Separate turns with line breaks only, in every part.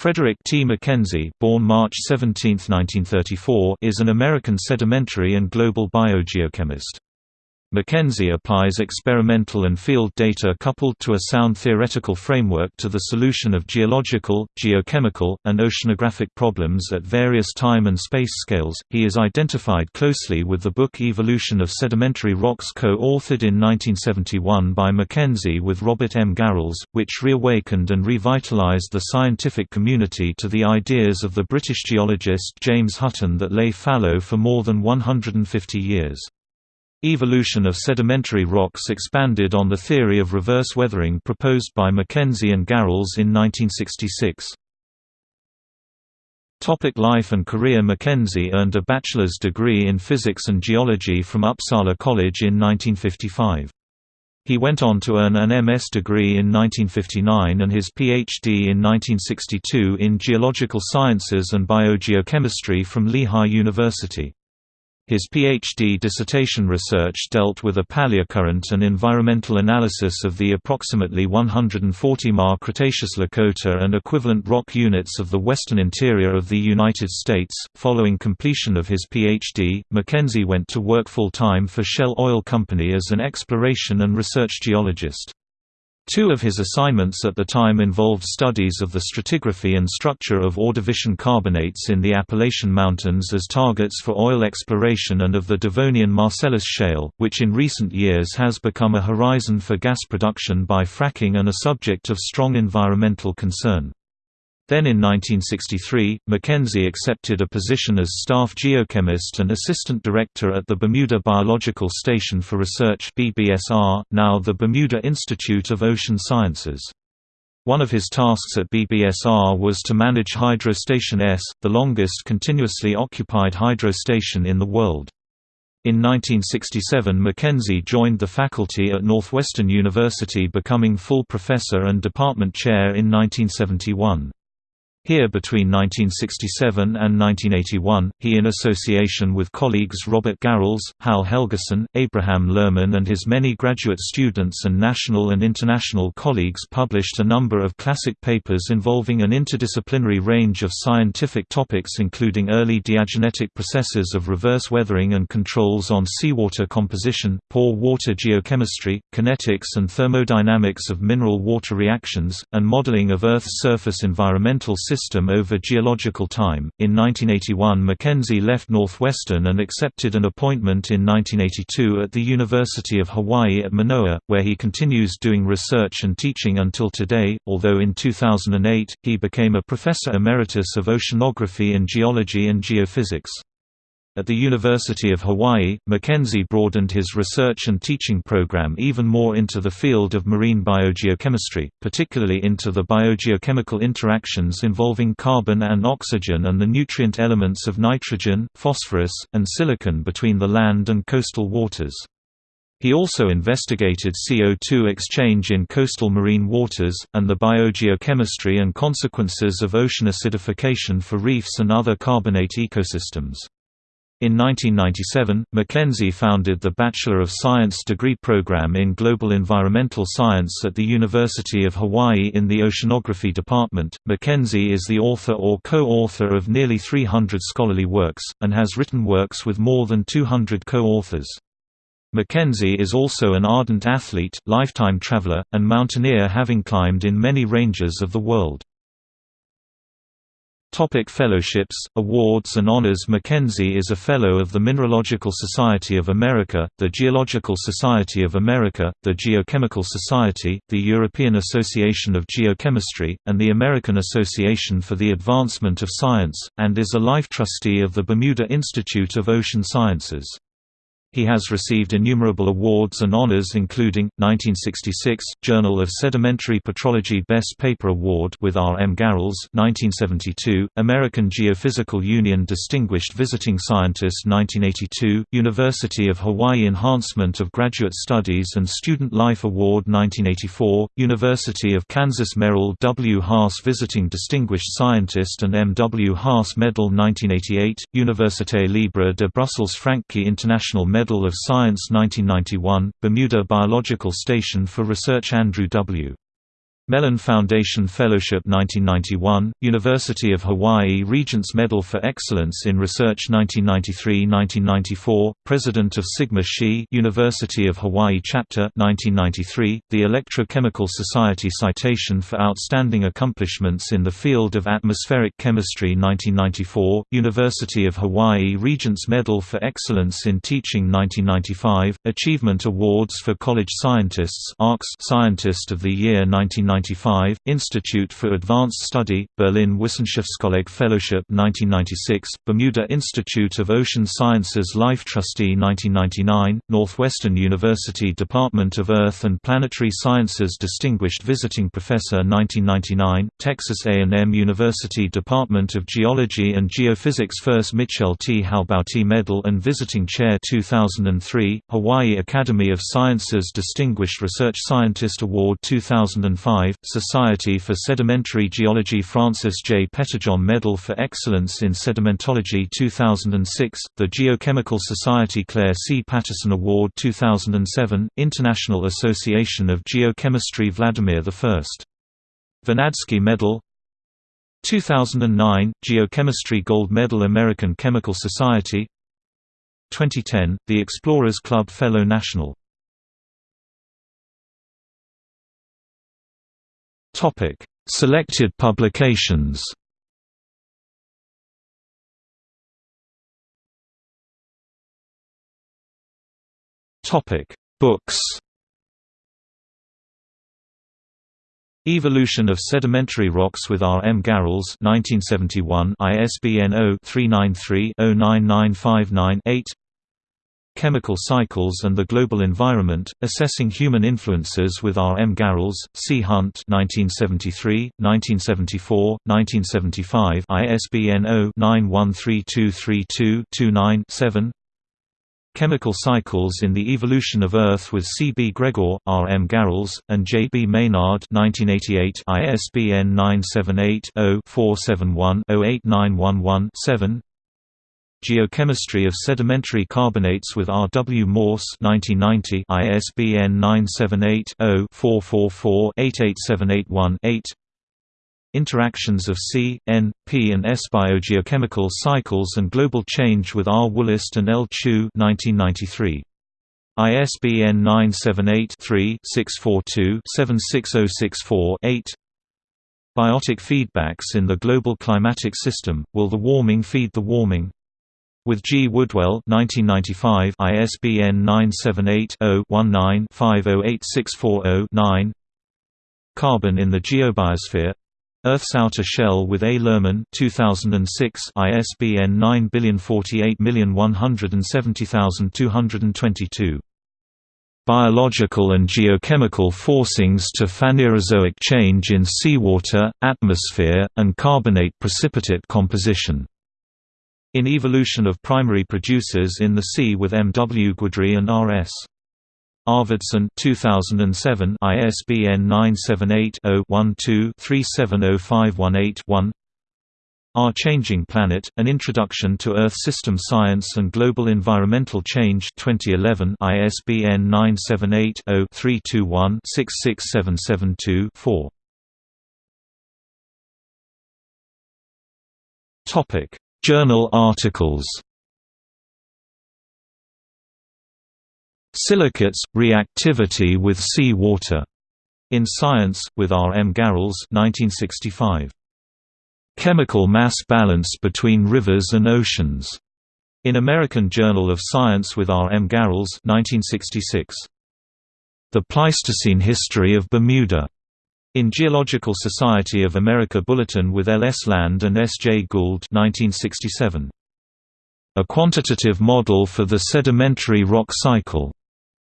Frederick T. Mackenzie born March 17, 1934, is an American sedimentary and global biogeochemist. Mackenzie applies experimental and field data coupled to a sound theoretical framework to the solution of geological, geochemical, and oceanographic problems at various time and space scales. He is identified closely with the book Evolution of Sedimentary Rocks co-authored in 1971 by Mackenzie with Robert M. Garrels, which reawakened and revitalized the scientific community to the ideas of the British geologist James Hutton that lay fallow for more than 150 years. Evolution of sedimentary rocks expanded on the theory of reverse weathering proposed by Mackenzie and Garrels in 1966. Topic life and career Mackenzie earned a bachelor's degree in physics and geology from Upsala College in 1955. He went on to earn an MS degree in 1959 and his PhD in 1962 in geological sciences and biogeochemistry from Lehigh University. His PhD dissertation research dealt with a paleocurrent and environmental analysis of the approximately 140 Ma Cretaceous Lakota and equivalent rock units of the western interior of the United States. Following completion of his PhD, Mackenzie went to work full-time for Shell Oil Company as an exploration and research geologist. Two of his assignments at the time involved studies of the stratigraphy and structure of Ordovician carbonates in the Appalachian Mountains as targets for oil exploration and of the Devonian Marcellus Shale, which in recent years has become a horizon for gas production by fracking and a subject of strong environmental concern. Then in 1963, Mackenzie accepted a position as staff geochemist and assistant director at the Bermuda Biological Station for Research BBSR, now the Bermuda Institute of Ocean Sciences. One of his tasks at BBSR was to manage Hydro Station S, the longest continuously occupied hydro station in the world. In 1967 Mackenzie joined the faculty at Northwestern University becoming full professor and department chair in 1971. Here between 1967 and 1981, he in association with colleagues Robert Garrels, Hal Helgeson, Abraham Lerman and his many graduate students and national and international colleagues published a number of classic papers involving an interdisciplinary range of scientific topics including early diagenetic processes of reverse weathering and controls on seawater composition, pore water geochemistry, kinetics and thermodynamics of mineral water reactions, and modeling of Earth's surface environmental system over geological time. In 1981, Mackenzie left Northwestern and accepted an appointment in 1982 at the University of Hawaii at Manoa, where he continues doing research and teaching until today, although in 2008, he became a professor emeritus of oceanography and geology and geophysics. At the University of Hawaii, Mackenzie broadened his research and teaching program even more into the field of marine biogeochemistry, particularly into the biogeochemical interactions involving carbon and oxygen and the nutrient elements of nitrogen, phosphorus, and silicon between the land and coastal waters. He also investigated CO2 exchange in coastal marine waters, and the biogeochemistry and consequences of ocean acidification for reefs and other carbonate ecosystems. In 1997, Mackenzie founded the Bachelor of Science degree program in Global Environmental Science at the University of Hawaii in the Oceanography Department. Mackenzie is the author or co-author of nearly 300 scholarly works, and has written works with more than 200 co-authors. Mackenzie is also an ardent athlete, lifetime traveler, and mountaineer having climbed in many ranges of the world. Topic fellowships, awards and honors Mackenzie is a Fellow of the Mineralogical Society of America, the Geological Society of America, the Geochemical Society, the European Association of Geochemistry, and the American Association for the Advancement of Science, and is a life trustee of the Bermuda Institute of Ocean Sciences. He has received innumerable awards and honors including, 1966, Journal of Sedimentary Petrology Best Paper Award with R. M. Garrels 1972, American Geophysical Union Distinguished Visiting Scientist 1982, University of Hawaii Enhancement of Graduate Studies and Student Life Award 1984, University of Kansas Merrill W. Haas Visiting Distinguished Scientist and M. W. Haas Medal 1988, Université Libre de Bruxelles Francqui International Medal Medal of Science 1991, Bermuda Biological Station for Research Andrew W. Mellon Foundation Fellowship 1991, University of Hawaii Regents Medal for Excellence in Research 1993–1994, President of Sigma Xi University of Hawaii Chapter 1993, the Electrochemical Society Citation for Outstanding Accomplishments in the Field of Atmospheric Chemistry 1994, University of Hawaii Regents Medal for Excellence in Teaching 1995, Achievement Awards for College Scientists Scientist of the Year 1995, Institute for Advanced Study, Berlin Wissenschaftskolleg Fellowship 1996, Bermuda Institute of Ocean Sciences Life Trustee 1999, Northwestern University Department of Earth and Planetary Sciences Distinguished Visiting Professor 1999, Texas A&M University Department of Geology and Geophysics First Mitchell T. Halbouty Medal and Visiting Chair 2003, Hawaii Academy of Sciences Distinguished Research Scientist Award 2005, Society for Sedimentary Geology Francis J. Pettijohn Medal for Excellence in Sedimentology 2006, the Geochemical Society Clair C. Patterson Award 2007, International Association of Geochemistry Vladimir I. Vernadsky Medal 2009, Geochemistry Gold Medal American Chemical Society 2010, the Explorers Club Fellow National Selected publications Books Evolution of Sedimentary Rocks with R. M. Garrels 1971 ISBN 0-393-09959-8 Chemical Cycles and the Global Environment, Assessing Human Influences with R. M. Garrels, C. Hunt 1973, 1974, 1975 ISBN 0-913232-29-7 Chemical Cycles in the Evolution of Earth with C. B. Gregor, R. M. Garrels, and J. B. Maynard 1988 ISBN 978-0-471-08911-7 Geochemistry of Sedimentary Carbonates with R. W. Morse 1990 ISBN 978-0-444-88781-8 Interactions of C, N, P and S Biogeochemical Cycles and Global Change with R. Wollast and L. Chou 1993. ISBN 978-3-642-76064-8 Biotic feedbacks in the global climatic system, Will the warming feed the warming? With G. Woodwell 1995 ISBN 978-0-19-508640-9 Carbon in the Geobiosphere Earth's Outer Shell with A. Lerman 2006 ISBN 9048170222 Biological and Geochemical Forcings to Phanerozoic Change in Seawater, Atmosphere, and Carbonate Precipitate Composition. In Evolution of Primary Producers in the Sea with M. W. Guidry and R. S. Arvidson 2007 ISBN 978-0-12-370518-1 Our Changing Planet, An Introduction to Earth System Science and Global Environmental Change 2011 ISBN 978-0-321-66772-4 Journal articles Silicates – Reactivity with Sea Water. In Science, with R. M. Garrels 1965. Chemical Mass Balance Between Rivers and Oceans. In American Journal of Science with R. M. Garrels 1966. The Pleistocene History of Bermuda. In Geological Society of America Bulletin with L. S. Land and S. J. Gould 1967. A Quantitative Model for the Sedimentary Rock Cycle.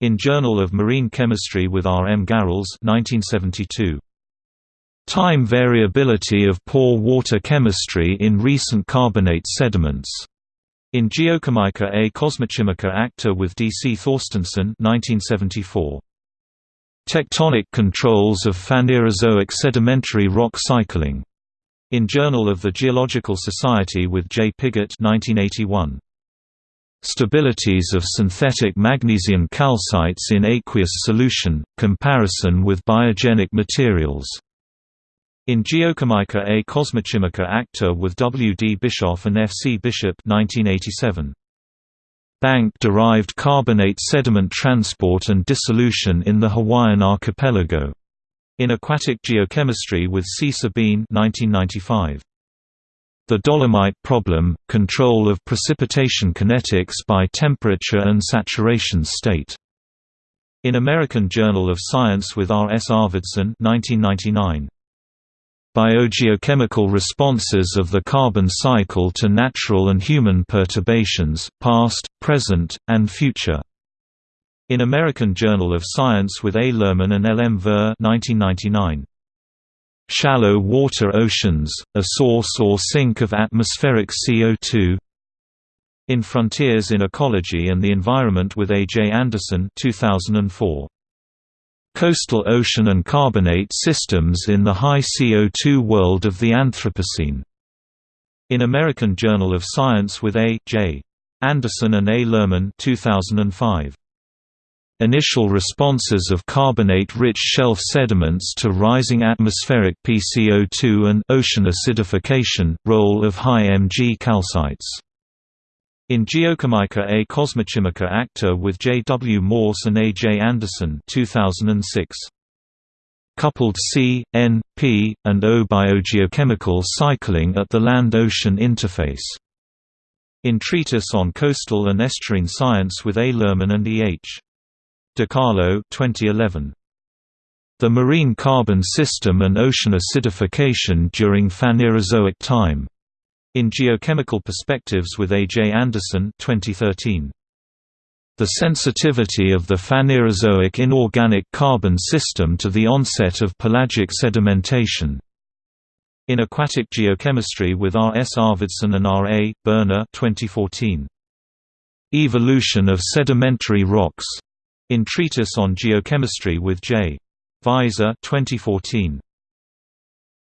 In Journal of Marine Chemistry with R. M. Garrels 1972. Time variability of pore water chemistry in recent carbonate sediments. In Geochimica et Cosmochimica Acta with D. C. Thorstenson 1974. Tectonic controls of Phanerozoic sedimentary rock cycling. In Journal of the Geological Society with J. Pigott 1981. Stabilities of synthetic magnesium calcites in aqueous solution, comparison with biogenic materials. In Geochimica et Cosmochimica acta with W. D. Bischoff and F. C. Bishop 1987. Bank-derived carbonate sediment transport and dissolution in the Hawaiian archipelago. In Aquatic Geochemistry with C. Sabine 1995. The Dolomite Problem – Control of Precipitation Kinetics by Temperature and Saturation State. In American Journal of Science with R. S. Arvidson 1999. Biogeochemical responses of the carbon cycle to natural and human perturbations, past, present, and future. In American Journal of Science with A. Lerman and L. M. Ver 1999. Shallow water oceans, a source or sink of atmospheric CO2 In Frontiers in Ecology and the Environment with A. J. Anderson 2004. Coastal ocean and carbonate systems in the high CO2 world of the Anthropocene. In American Journal of Science with A. J. Anderson and A. Lerman 2005. Initial responses of carbonate-rich shelf sediments to rising atmospheric PCO2 and ocean acidification, role of high Mg calcites. In Geochimica et Cosmochimica Acta with J. W. Morse and A. J. Anderson 2006. Coupled C, N, P, and O biogeochemical cycling at the land-ocean interface. In Treatise on Coastal and Estuarine Science with A. Lerman and E. H. De Carlo 2011. The marine carbon system and ocean acidification during Phanerozoic time. In Geochemical Perspectives with A. J. Anderson 2013. The sensitivity of the Phanerozoic inorganic carbon system to the onset of pelagic sedimentation. In Aquatic Geochemistry with R. S. Arvidson and R. A. Berner 2014. Evolution of sedimentary rocks in Treatise on Geochemistry with J. Weiser 2014.